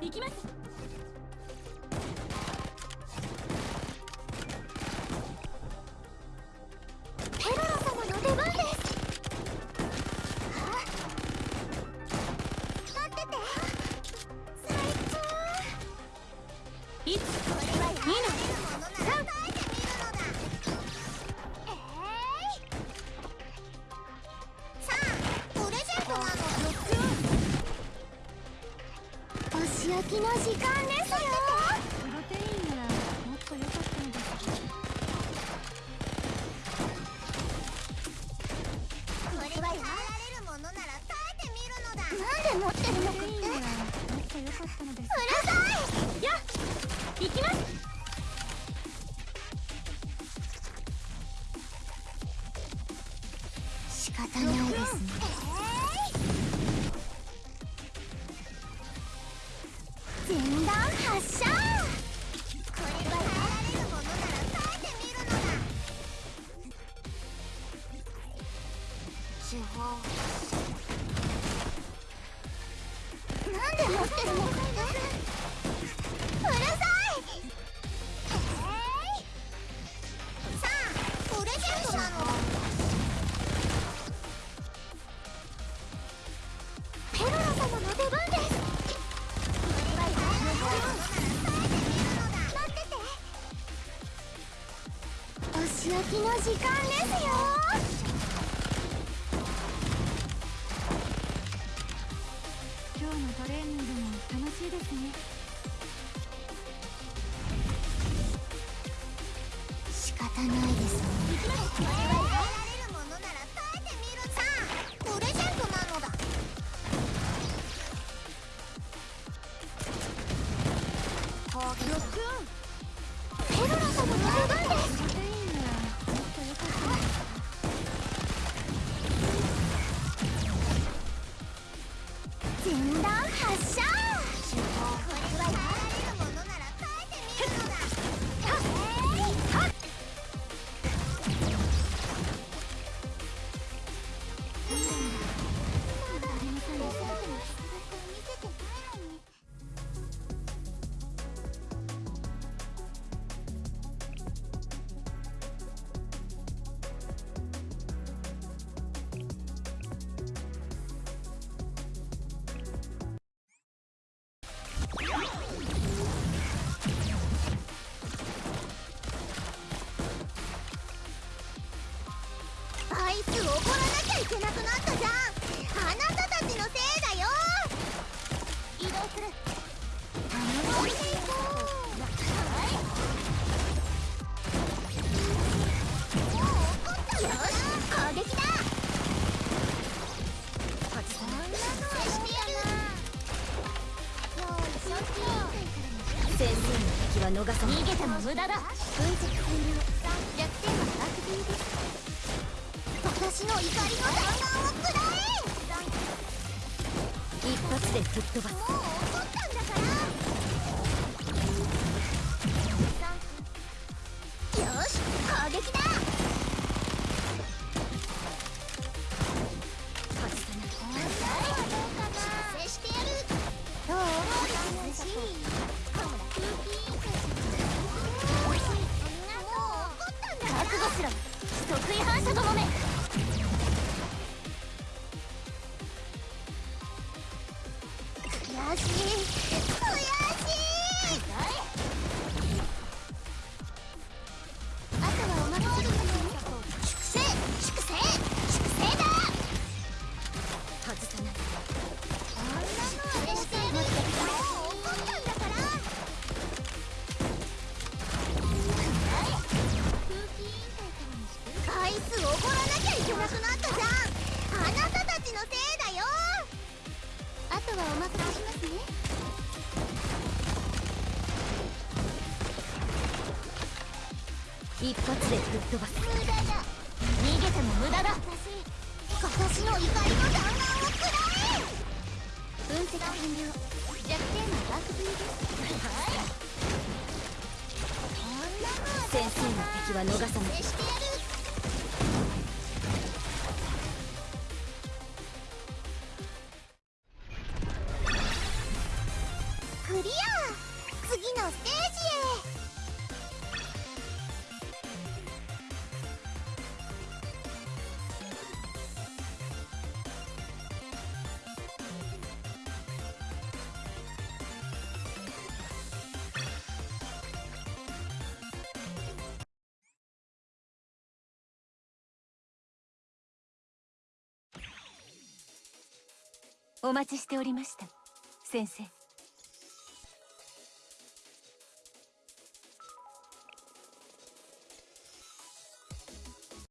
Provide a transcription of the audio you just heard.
行きます。の時間ですよプロテインならもっと良かったのです。これはやられるものなら耐えてみるのだ。なんで持ってるのかってもっと良かったのです。うるさい。や行きます全弾発射これはやられるものなら耐えてみるのだ手法なんで持ってるの？お仕置きの時間ですよ。けなくなったじゃんあなたたちのせいだよ移動する楽しんでいこうはいもう怒ってやるよいしょっ先生の敵は逃さ逃げても無駄だ。分析完了怒りの弾丸をくらえ一発で吹っ飛ばすもう怒ったんだから。よし攻撃だどうかな修正してやるどう覚悟しろ得意反射どもめ一発で吹っ飛ばす無駄だ逃げても無駄だ私の怒りの弾丸をくらえ分析完了弱点のバックーですはい先生の敵は逃さないクリア。次のステージへ。お待ちしておりました。先生。